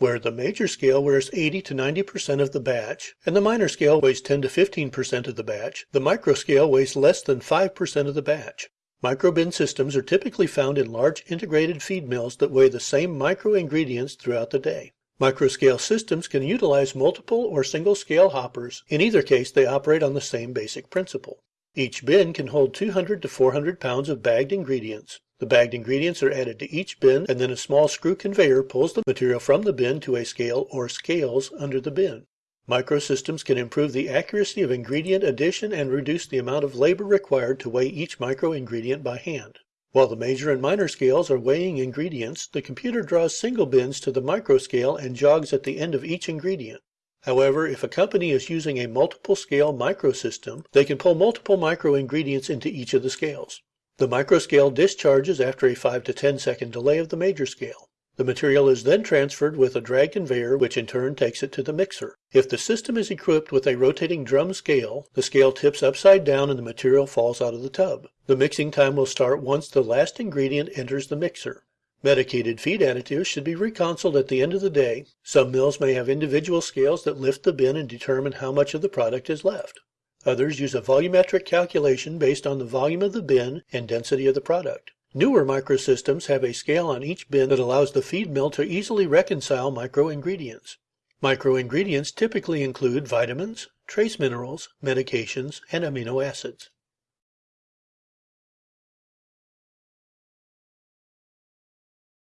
where the major scale wears 80 to 90 percent of the batch and the minor scale weighs 10 to 15 percent of the batch, the micro scale weighs less than 5 percent of the batch. Microbin systems are typically found in large integrated feed mills that weigh the same micro ingredients throughout the day. Microscale systems can utilize multiple or single scale hoppers. In either case, they operate on the same basic principle. Each bin can hold 200 to 400 pounds of bagged ingredients. The bagged ingredients are added to each bin, and then a small screw conveyor pulls the material from the bin to a scale or scales under the bin. Microsystems can improve the accuracy of ingredient addition and reduce the amount of labor required to weigh each micro ingredient by hand. While the major and minor scales are weighing ingredients, the computer draws single bins to the micro scale and jogs at the end of each ingredient. However, if a company is using a multiple scale microsystem, they can pull multiple micro ingredients into each of the scales. The microscale discharges after a 5 to 10 second delay of the major scale. The material is then transferred with a drag conveyor, which in turn takes it to the mixer. If the system is equipped with a rotating drum scale, the scale tips upside down and the material falls out of the tub. The mixing time will start once the last ingredient enters the mixer. Medicated feed additives should be reconciled at the end of the day. Some mills may have individual scales that lift the bin and determine how much of the product is left. Others use a volumetric calculation based on the volume of the bin and density of the product. Newer microsystems have a scale on each bin that allows the feed mill to easily reconcile microingredients. Microingredients typically include vitamins, trace minerals, medications, and amino acids.